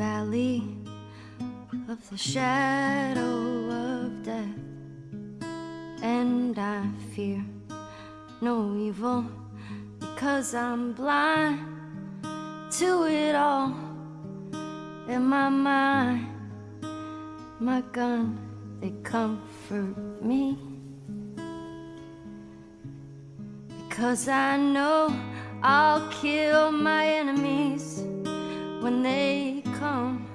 valley of the shadow of death, and I fear no evil because I'm blind to it all. In my mind. My gun, they comfort me. Because I know I'll kill my enemies when they come.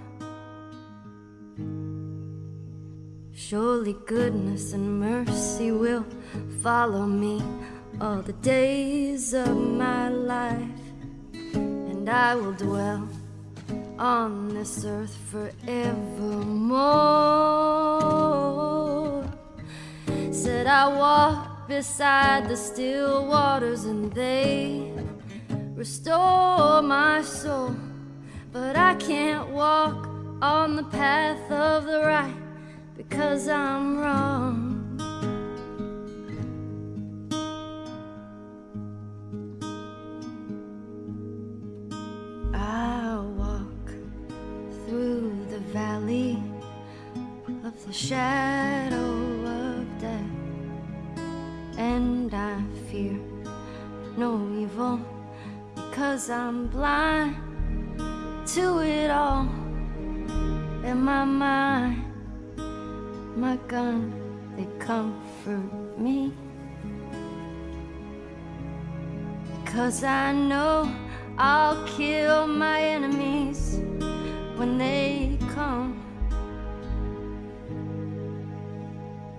Surely goodness and mercy will follow me all the days of my life, and I will dwell on this earth forevermore. Said I walk beside the still waters, and they restore the path of the right because I'm wrong. I walk through the valley of the shadow of death, and I fear no evil because I'm blind to it all in my mind. My gun, they comfort me because I know I'll kill my enemies when they come.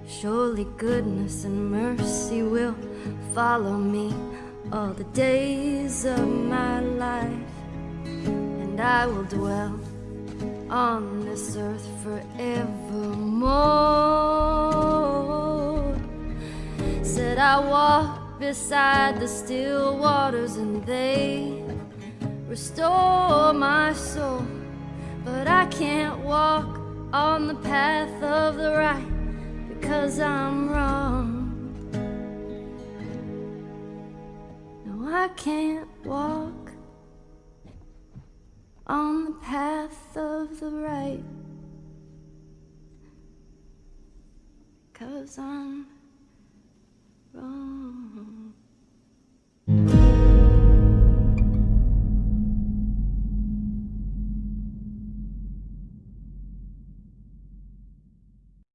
Surely goodness and mercy will follow me all the days of my life, and I will dwell on this earth forevermore. Said I walk beside the still waters, and they restore my soul. But I can't walk on the path of the right because I'm wrong. No, I can't walk on the path of the right because I'm wrong.